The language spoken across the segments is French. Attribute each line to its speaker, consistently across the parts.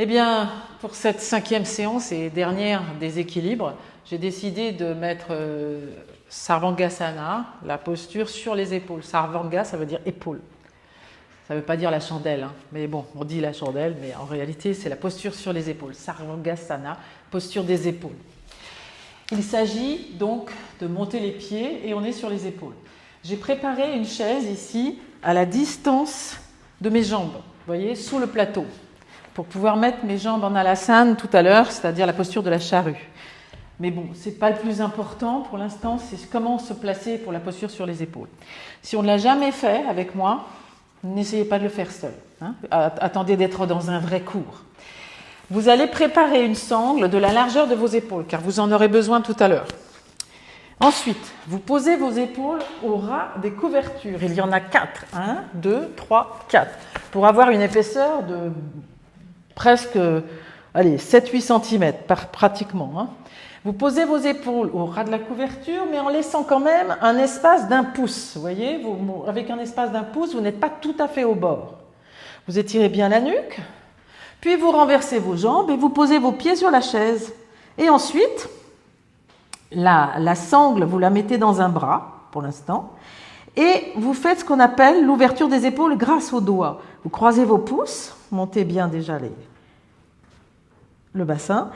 Speaker 1: Eh bien, pour cette cinquième séance et dernière des équilibres, j'ai décidé de mettre euh, Sarvangasana, la posture sur les épaules. Sarvanga, ça veut dire épaule. Ça ne veut pas dire la chandelle, hein. mais bon, on dit la chandelle, mais en réalité, c'est la posture sur les épaules. Sarvangasana, posture des épaules. Il s'agit donc de monter les pieds et on est sur les épaules. J'ai préparé une chaise ici à la distance de mes jambes, vous voyez, sous le plateau pour pouvoir mettre mes jambes en alasane tout à l'heure, c'est-à-dire la posture de la charrue. Mais bon, ce n'est pas le plus important pour l'instant, c'est comment se placer pour la posture sur les épaules. Si on ne l'a jamais fait avec moi, n'essayez pas de le faire seul. Hein. Attendez d'être dans un vrai cours. Vous allez préparer une sangle de la largeur de vos épaules, car vous en aurez besoin tout à l'heure. Ensuite, vous posez vos épaules au ras des couvertures. Il y en a quatre. Un, deux, trois, quatre. Pour avoir une épaisseur de presque allez, 7-8 cm pratiquement. Hein. Vous posez vos épaules au ras de la couverture, mais en laissant quand même un espace d'un pouce. Vous voyez, avec un espace d'un pouce, vous n'êtes pas tout à fait au bord. Vous étirez bien la nuque, puis vous renversez vos jambes et vous posez vos pieds sur la chaise. Et ensuite, la, la sangle, vous la mettez dans un bras, pour l'instant, et vous faites ce qu'on appelle l'ouverture des épaules grâce aux doigts. Vous croisez vos pouces, montez bien déjà les, le bassin,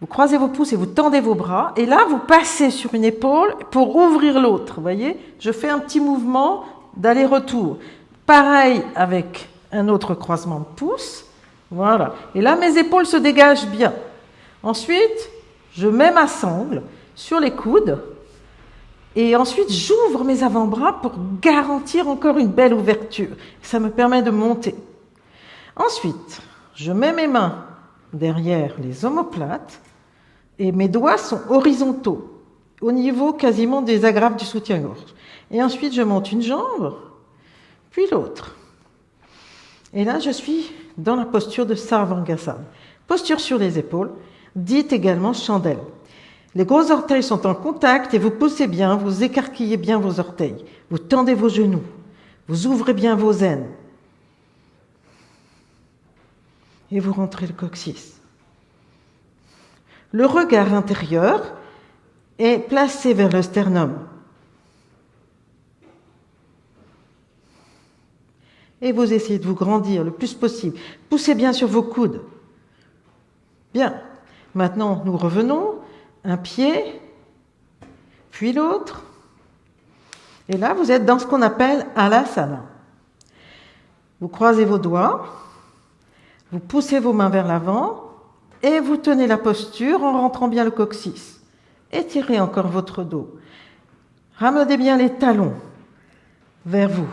Speaker 1: vous croisez vos pouces et vous tendez vos bras, et là vous passez sur une épaule pour ouvrir l'autre. Vous voyez, je fais un petit mouvement d'aller-retour. Pareil avec un autre croisement de pouces. Voilà. Et là, mes épaules se dégagent bien. Ensuite, je mets ma sangle sur les coudes. Et ensuite, j'ouvre mes avant-bras pour garantir encore une belle ouverture. Ça me permet de monter. Ensuite, je mets mes mains derrière les omoplates et mes doigts sont horizontaux, au niveau quasiment des agrafes du soutien-gorge. Et ensuite, je monte une jambe, puis l'autre. Et là, je suis dans la posture de Sarvangasana. Posture sur les épaules, dite également chandelle. Les gros orteils sont en contact et vous poussez bien, vous écarquillez bien vos orteils. Vous tendez vos genoux, vous ouvrez bien vos aines, et vous rentrez le coccyx. Le regard intérieur est placé vers le sternum. Et vous essayez de vous grandir le plus possible. Poussez bien sur vos coudes. Bien. Maintenant, nous revenons. Un pied, puis l'autre. Et là, vous êtes dans ce qu'on appelle alasana. Vous croisez vos doigts. Vous poussez vos mains vers l'avant et vous tenez la posture en rentrant bien le coccyx. Étirez encore votre dos. Ramenez bien les talons vers vous.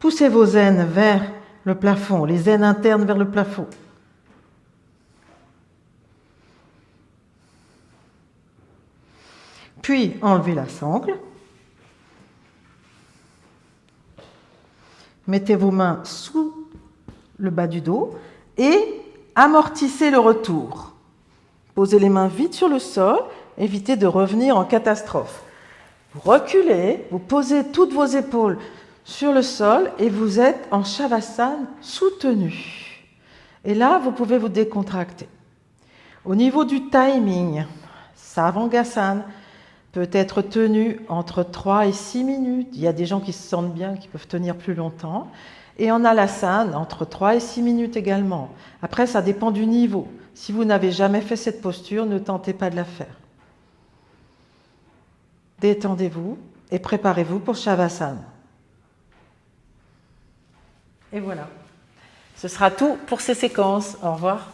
Speaker 1: Poussez vos aines vers le plafond, les aines internes vers le plafond. Puis enlevez la sangle. Mettez vos mains sous le bas du dos et amortissez le retour. Posez les mains vite sur le sol, évitez de revenir en catastrophe. Vous reculez, vous posez toutes vos épaules sur le sol et vous êtes en Shavasana soutenu. Et là, vous pouvez vous décontracter. Au niveau du timing, Savangasana peut être tenu entre 3 et 6 minutes. Il y a des gens qui se sentent bien, qui peuvent tenir plus longtemps. Et en alasane, entre 3 et 6 minutes également. Après, ça dépend du niveau. Si vous n'avez jamais fait cette posture, ne tentez pas de la faire. Détendez-vous et préparez-vous pour Shavasana. Et voilà. Ce sera tout pour ces séquences. Au revoir.